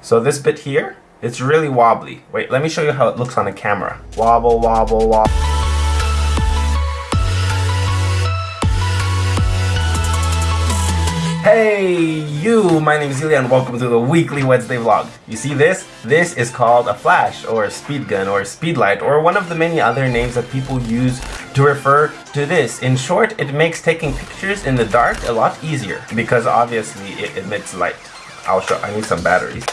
So this bit here, it's really wobbly. Wait, let me show you how it looks on the camera. Wobble, wobble, wobble. Hey you, my name is Ilya and welcome to the weekly Wednesday vlog. You see this? This is called a flash or a speed gun or a speed light or one of the many other names that people use to refer to this. In short, it makes taking pictures in the dark a lot easier because obviously it emits light. I'll show, I need some batteries.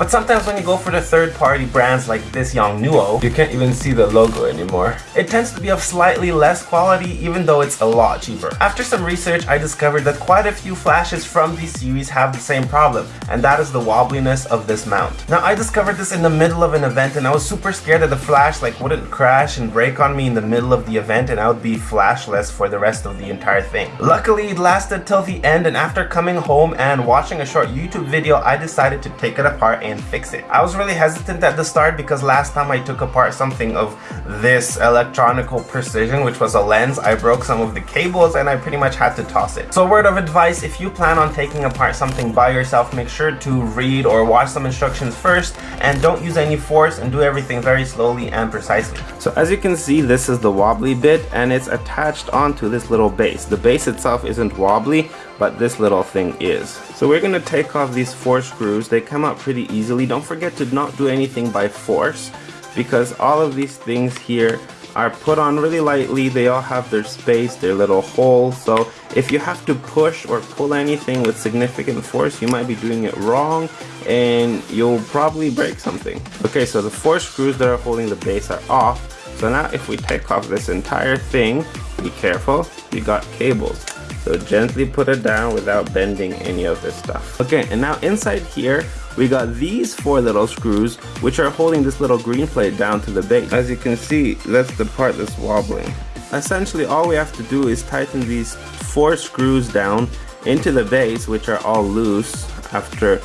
But sometimes when you go for the third party brands like this Yongnuo, you can't even see the logo anymore. It tends to be of slightly less quality even though it's a lot cheaper. After some research, I discovered that quite a few flashes from these series have the same problem, and that is the wobbliness of this mount. Now I discovered this in the middle of an event and I was super scared that the flash like wouldn't crash and break on me in the middle of the event and I would be flashless for the rest of the entire thing. Luckily it lasted till the end and after coming home and watching a short YouTube video, I decided to take it apart and fix it. I was really hesitant at the start because last time I took apart something of this electronical precision, which was a lens, I broke some of the cables and I pretty much had to toss it. So word of advice, if you plan on taking apart something by yourself, make sure to read or watch some instructions first and don't use any force and do everything very slowly and precisely. So as you can see, this is the wobbly bit and it's attached onto this little base. The base itself isn't wobbly, but this little thing is. So we're gonna take off these four screws. They come out pretty easily. Don't forget to not do anything by force because all of these things here are put on really lightly. They all have their space, their little holes. So if you have to push or pull anything with significant force, you might be doing it wrong and you'll probably break something. Okay, so the four screws that are holding the base are off. So now if we take off this entire thing, be careful, you got cables. So gently put it down without bending any of this stuff. Okay, and now inside here, we got these four little screws, which are holding this little green plate down to the base. As you can see, that's the part that's wobbling. Essentially, all we have to do is tighten these four screws down into the base, which are all loose after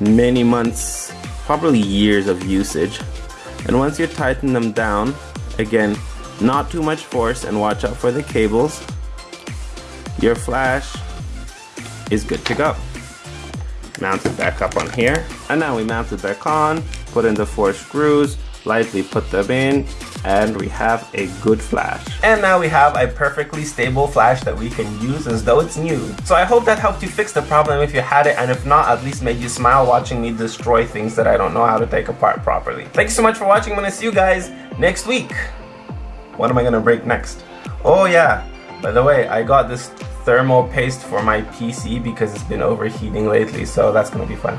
many months, probably years of usage. And once you tighten them down, again, not too much force and watch out for the cables, your flash is good to go. Mount it back up on here. And now we mount it back on, put in the four screws, lightly put them in, and we have a good flash. And now we have a perfectly stable flash that we can use as though it's new. So I hope that helped you fix the problem if you had it, and if not, at least made you smile watching me destroy things that I don't know how to take apart properly. Thanks so much for watching. I'm gonna see you guys next week. What am I gonna break next? Oh yeah, by the way, I got this thermal paste for my PC because it's been overheating lately, so that's gonna be fun.